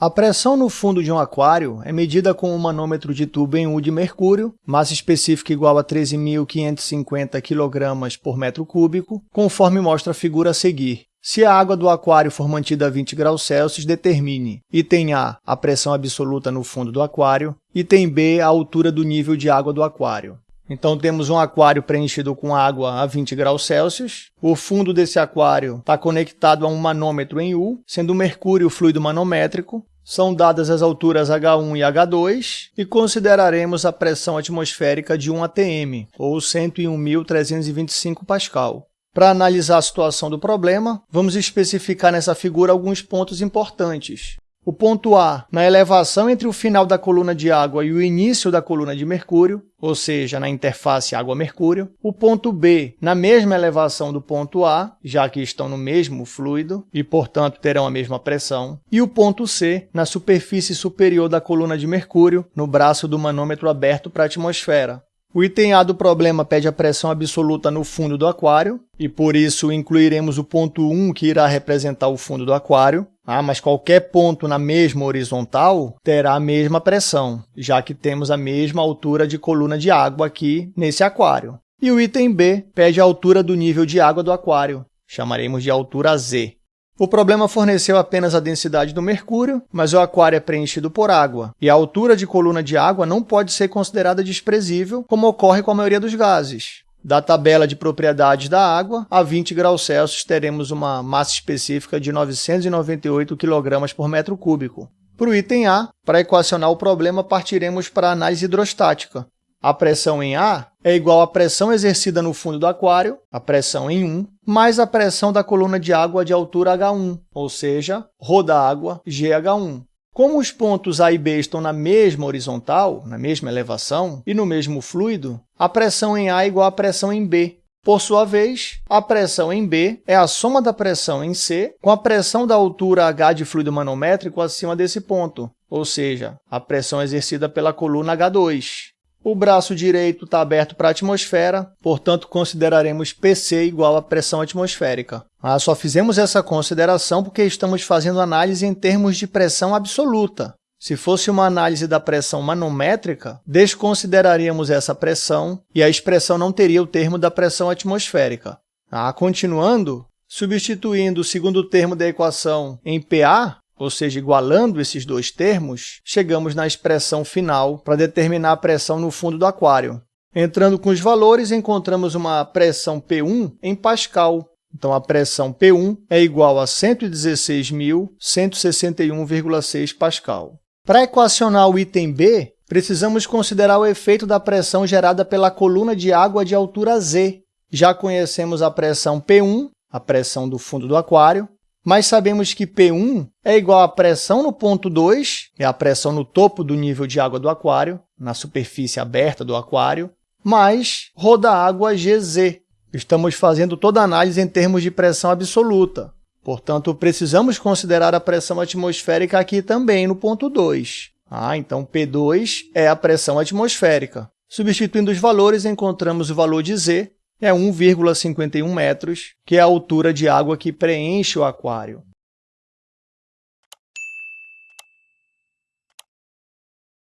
A pressão no fundo de um aquário é medida com um manômetro de tubo em U de mercúrio, massa específica igual a 13.550 kg por metro cúbico, conforme mostra a figura a seguir. Se a água do aquário for mantida a 20 graus Celsius, determine item A, a pressão absoluta no fundo do aquário, item B, a altura do nível de água do aquário. Então, temos um aquário preenchido com água a 20 graus Celsius. O fundo desse aquário está conectado a um manômetro em U, sendo o mercúrio fluido manométrico. São dadas as alturas H1 e H2 e consideraremos a pressão atmosférica de 1 atm, ou 101.325 pascal. Para analisar a situação do problema, vamos especificar nessa figura alguns pontos importantes. O ponto A, na elevação entre o final da coluna de água e o início da coluna de mercúrio, ou seja, na interface água-mercúrio. O ponto B, na mesma elevação do ponto A, já que estão no mesmo fluido e, portanto, terão a mesma pressão. E o ponto C, na superfície superior da coluna de mercúrio, no braço do manômetro aberto para a atmosfera. O item A do problema pede a pressão absoluta no fundo do aquário, e por isso incluiremos o ponto 1, que irá representar o fundo do aquário. Ah, mas qualquer ponto na mesma horizontal terá a mesma pressão, já que temos a mesma altura de coluna de água aqui nesse aquário. E o item B pede a altura do nível de água do aquário, chamaremos de altura Z. O problema forneceu apenas a densidade do mercúrio, mas o aquário é preenchido por água, e a altura de coluna de água não pode ser considerada desprezível, como ocorre com a maioria dos gases. Da tabela de propriedades da água, a 20 graus Celsius teremos uma massa específica de 998 kg por metro cúbico. Para o item A, para equacionar o problema, partiremos para a análise hidrostática. A pressão em A é igual à pressão exercida no fundo do aquário, a pressão em 1, mais a pressão da coluna de água de altura H1, ou seja, ρ da água, GH1. Como os pontos A e B estão na mesma horizontal, na mesma elevação, e no mesmo fluido, a pressão em A é igual à pressão em B. Por sua vez, a pressão em B é a soma da pressão em C com a pressão da altura H de fluido manométrico acima desse ponto, ou seja, a pressão exercida pela coluna H2. O braço direito está aberto para a atmosfera, portanto, consideraremos PC igual a pressão atmosférica. Ah, só fizemos essa consideração porque estamos fazendo análise em termos de pressão absoluta. Se fosse uma análise da pressão manométrica, desconsideraríamos essa pressão e a expressão não teria o termo da pressão atmosférica. Ah, continuando, substituindo o segundo termo da equação em PA, ou seja, igualando esses dois termos, chegamos na expressão final para determinar a pressão no fundo do aquário. Entrando com os valores, encontramos uma pressão P1 em Pascal. Então, a pressão P1 é igual a 116.161,6 Pascal. Para equacionar o item B, precisamos considerar o efeito da pressão gerada pela coluna de água de altura Z. Já conhecemos a pressão P1, a pressão do fundo do aquário, mas sabemos que P1 é igual à pressão no ponto 2, é a pressão no topo do nível de água do aquário, na superfície aberta do aquário, mais ρ da água GZ. Estamos fazendo toda a análise em termos de pressão absoluta. Portanto, precisamos considerar a pressão atmosférica aqui também no ponto 2. Ah, então P2 é a pressão atmosférica. Substituindo os valores, encontramos o valor de Z é 1,51 metros, que é a altura de água que preenche o aquário.